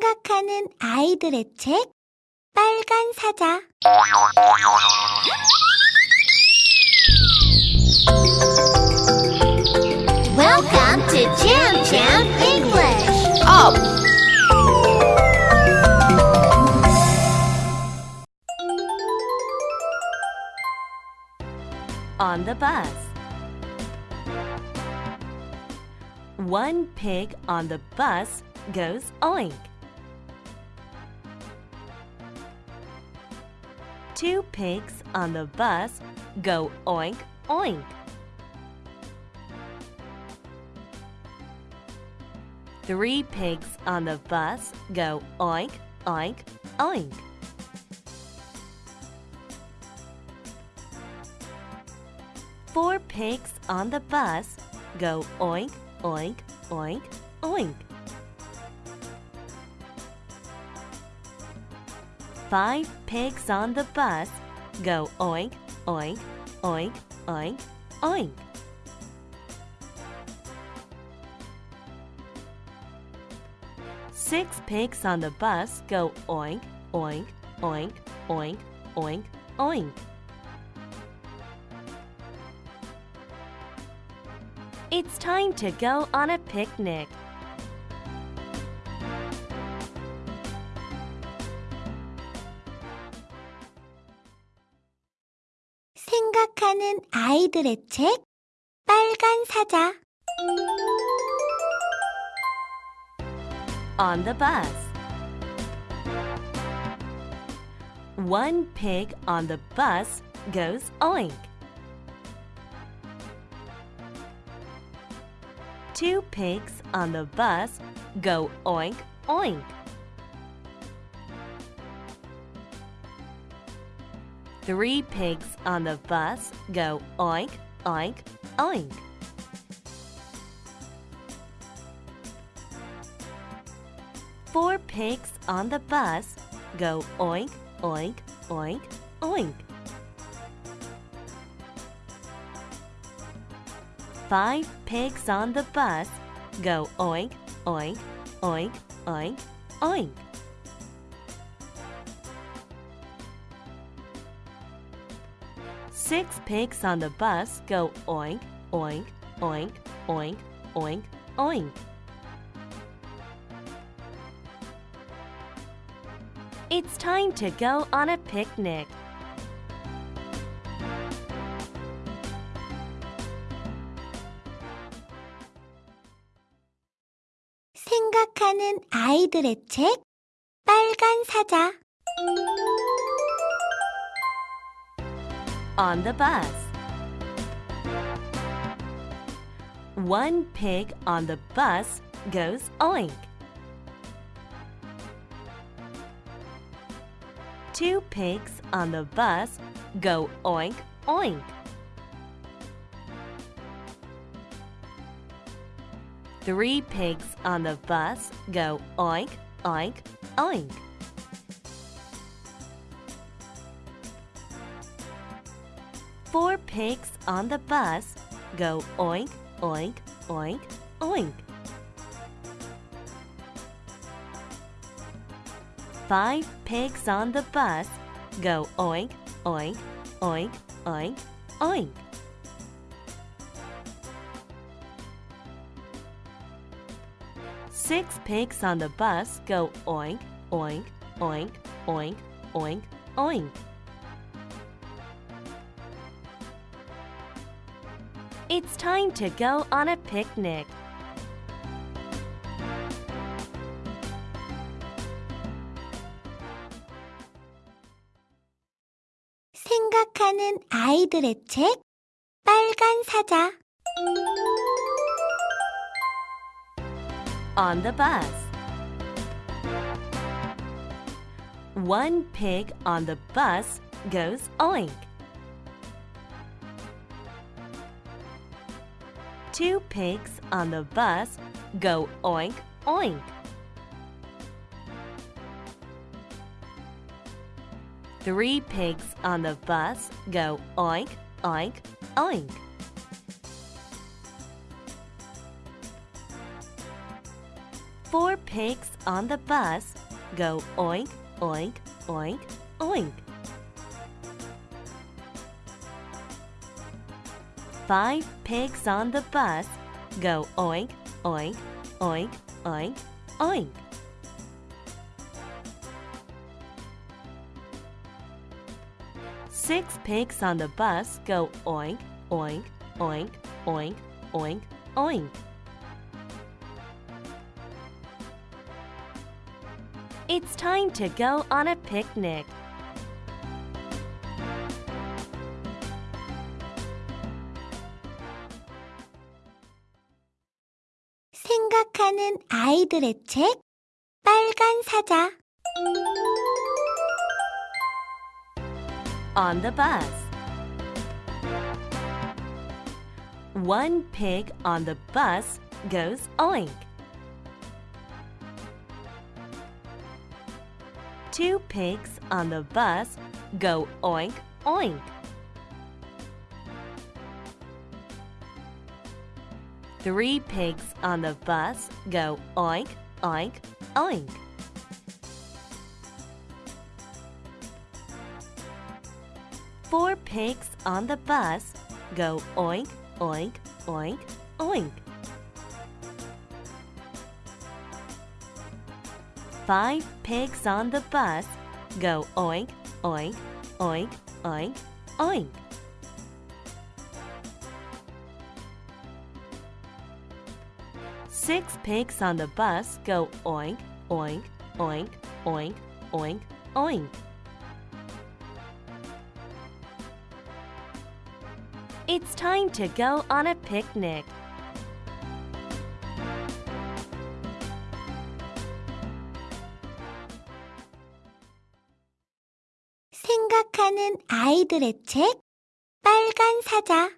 생각하는 아이들의 책 빨간 사자 Welcome to Jam Jam English. Up! On the bus. One pig on the bus goes oink. Two pigs on the bus go oink oink. Three pigs on the bus go oink oink oink. Four pigs on the bus go oink oink oink oink. Five pigs on the bus go oink, oink, oink, oink, oink. Six pigs on the bus go oink, oink, oink, oink, oink, oink. It's time to go on a picnic. 생각하는 아이들의 책 빨간 사자 On the bus. One pig on the bus goes oink. Two pigs on the bus go oink oink. Three pigs on the bus go oink oink oink. Four pigs on the bus go oink, oink, oink, oink. Five pigs on the bus go oink, oink, oink, oink, oink. Six pigs on the bus go oink, oink, oink, oink, oink, oink. It's time to go on a picnic. 생각하는 아이들의 책 빨간 사자 on the bus. One pig on the bus goes oink. Two pigs on the bus go oink oink. Three pigs on the bus go oink oink oink. Four pigs on the bus go oink, oink, oink, oink. Five pigs on the bus go oink, oink, oink, oink, oink. Six pigs on the bus go oink, oink, oink, oink, oink, oink. It's time to go on a picnic. 생각하는 아이들의 책 빨간 사자 On the bus. One pig on the bus goes oink. Two pigs on the bus go oink oink. Three pigs on the bus go oink oink oink. Four pigs on the bus go oink, oink, oink, oink. Five pigs on the bus go oink, oink, oink, oink, oink. Six pigs on the bus go oink, oink, oink, oink, oink, oink. It's time to go on a picnic. 생각하는 아이들의 책 빨간 사자 On the bus. One pig on the bus goes oink. Two pigs on the bus go oink, oink. Three pigs on the bus go oink, oink, oink. Four pigs on the bus go oink, oink, oink, oink. Five pigs on the bus go oink, oink, oink, oink, oink. Six pigs on the bus go oink, oink, oink, oink, oink, oink. It's time to go on a picnic. 생각하는 아이들의 책 빨간 사자